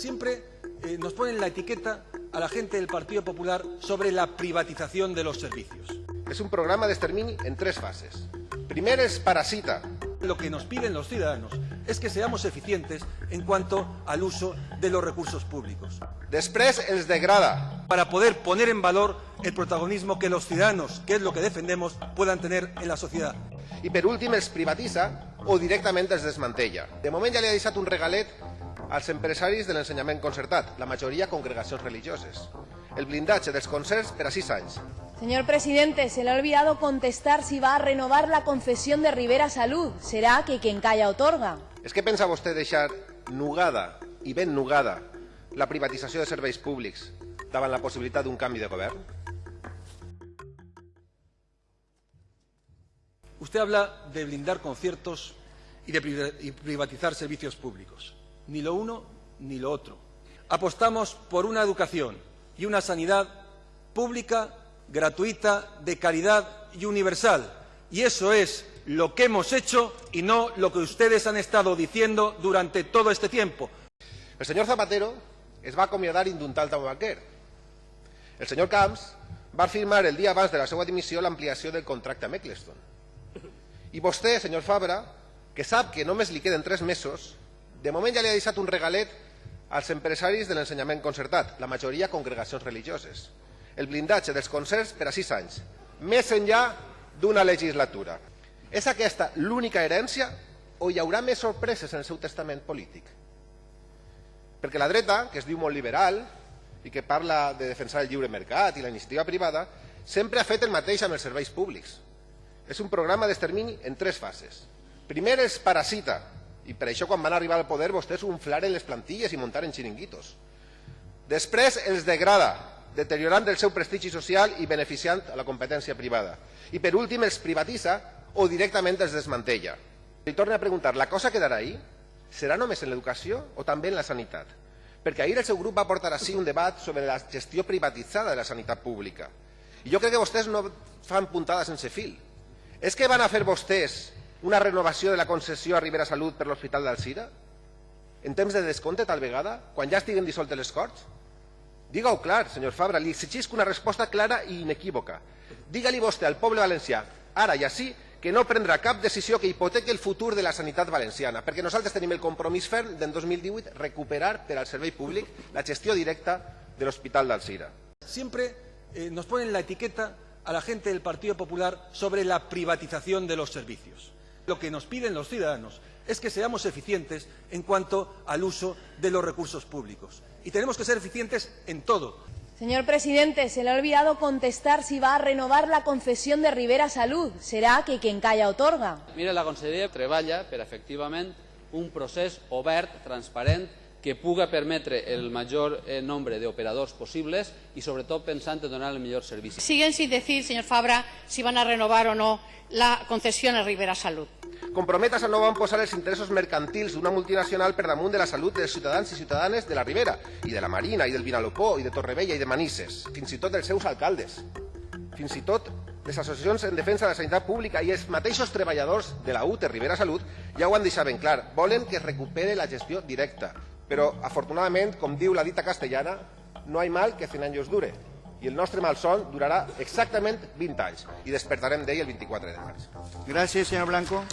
siempre eh, nos ponen la etiqueta a la gente del Partido Popular sobre la privatización de los servicios. Es un programa de extermini en tres fases. Primer es parasita. Lo que nos piden los ciudadanos es que seamos eficientes en cuanto al uso de los recursos públicos. Després els degrada. Para poder poner en valor el protagonismo que los ciudadanos, que es lo que defendemos, puedan tener en la sociedad. I per últim els privatitza o directament els desmantella. De moment ja li ha deixat un regalet als empresaris de l'ensenyament concertat, la majoria congregacions religioses. El blindatge dels concerts per a sis anys. Señor presidente, se le ha olvidado contestar si va a renovar la concesión de Rivera Salud. ¿Será que quien calla otorga? És que pensa vostè deixar nugada i ben nugada la privatització de serveis públics davant la possibilitat d'un canvi de govern? Usted habla de blindar conciertos y de privatizar servicios públicos. Ni lo uno ni lo otro. Apostamos por una educación y una sanidad pública, gratuita, de calidad y universal. Y eso es lo que hemos hecho y no lo que ustedes han estado diciendo durante todo este tiempo. El senyor Zapatero es va acomiadar indultant al banquer. El senyor Camps va firmar el dia abans de la seva dimissió l'ampliació del contracte amb Eccleston. I vostè, senyor Fabra, que sap que només li queden tres mesos, de moment ja li ha deixat un regalet als empresaris de l'ensenyament concertat, la majoria congregacions religioses. El blindatge dels concerts per a sis anys, més enllà d'una legislatura. És aquesta l'única herència o hi haurà més sorpreses en el seu testament polític? Perquè la dreta, que es diu molt liberal i que parla de defensar el lliure mercat i la iniciativa privada, sempre ha fet el mateix amb els serveis públics. És un programa d'extermini en tres fases. Primer és parasita, i per això quan van arribar al poder vostès unflaren les plantilles i muntaren xiringuitos. Després els degrada, deteriorant el seu prestigi social i beneficiant a la competència privada. I per últim els privatitza o directament els desmantella. Li torno a preguntar, la cosa quedarà ahí? Serà només en l'educació o també en la sanitat? Perquè ahir el seu grup va portar així un debat sobre la gestió privatitzada de la sanitat pública. I jo crec que vostès no fan puntada sense fil. És que van a fer vostès una renovació de la concessió a Ribera Salut per l'Hospital d'Alcira? En temps de descompte, tal vegada? Quan ja estiguen dissoltes les Corts? Diga-ho clar, senyor Fabra, li exigisc una resposta clara i inequívoca. Digue-li vostè al poble valencià, ara i així, que no prendrà cap decisió que hipotequi el futur de la sanitat valenciana, perquè nosaltres tenim el compromís ferm d'en 2018 recuperar per al servei públic la gestió directa de l'Hospital d'Alcira. Siempre eh, nos ponen la etiqueta a la gente del Partido Popular sobre la privatización de los servicios. Lo que nos piden los ciudadanos es que seamos eficientes en cuanto al uso de los recursos públicos. Y tenemos que ser eficientes en todo. Señor presidente, se le ha olvidado contestar si va a renovar la concesión de Rivera Salud. ¿Será que quien calla otorga? Mira, la conselleria treballa per, efectivament, un procés obert, transparent, que puga permetre el major eh, nombre d'operadors possibles i, sobretot, pensant en donar el millor servici. Siguen sin decir, señor Fabra, si van a renovar o no la concesión a Rivera Salud. Comprometes a no van posar els interessos mercantils d'una multinacional per damunt de la salut dels ciutadans i ciutadanes de la Ribera, i de la Marina, i del Vinalopó, i de Torrevella, i de Manises, fins i tot dels seus alcaldes, fins i tot les associacions en defensa de la sanitat pública i els mateixos treballadors de la UTE Ribera Salut ja ho han deixat ben clar, volen que es recupere la gestió directa. Però, afortunadament, com diu la dita castellana, no hay mal que 100 años dure. I el nostre malson durarà exactament 20 anys i despertarem d'ell el 24 de març. Gracias, señor Blanco.